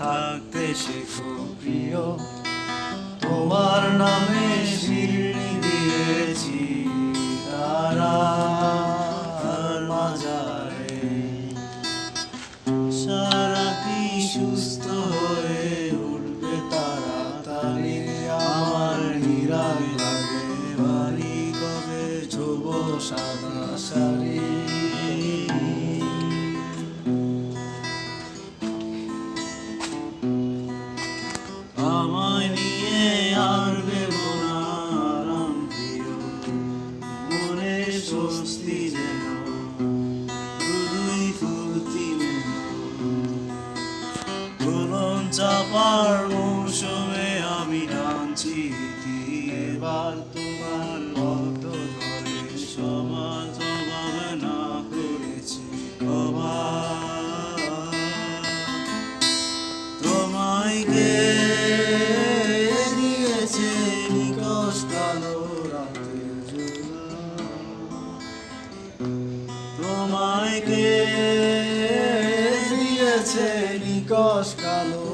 থাকতে শেখো প্রিয়। তোমার নামে শিরনি দিয়েছি সারাটি সুস্থ চাপার মৌসুমে আমি ইতি। এবার তোমার ভক্ত ধরে সমাজ অভাব না করেছি কে দিয়েছে তোমায় কে দিয়েছে নিকশ কালো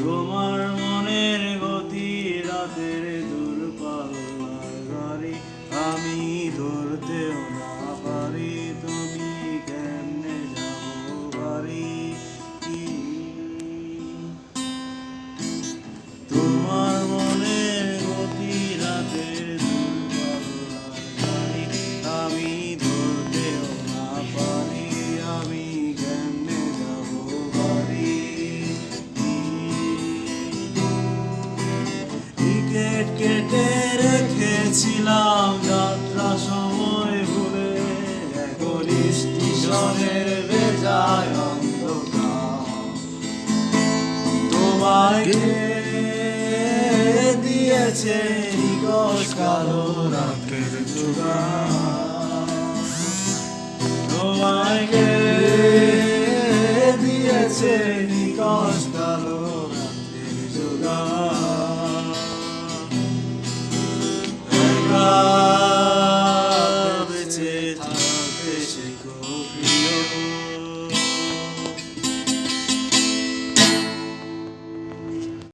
তোমার মনের গতি রাতের কেটে রেখেছিলাম যাত্রা সময় ভুলে। এখন স্টেশনের বেজায় অন্ধকার। তোমায় কে দিয়েছে নিকশ কালো রাতের যোগান তোমায় কে দিয়েছে Sophia.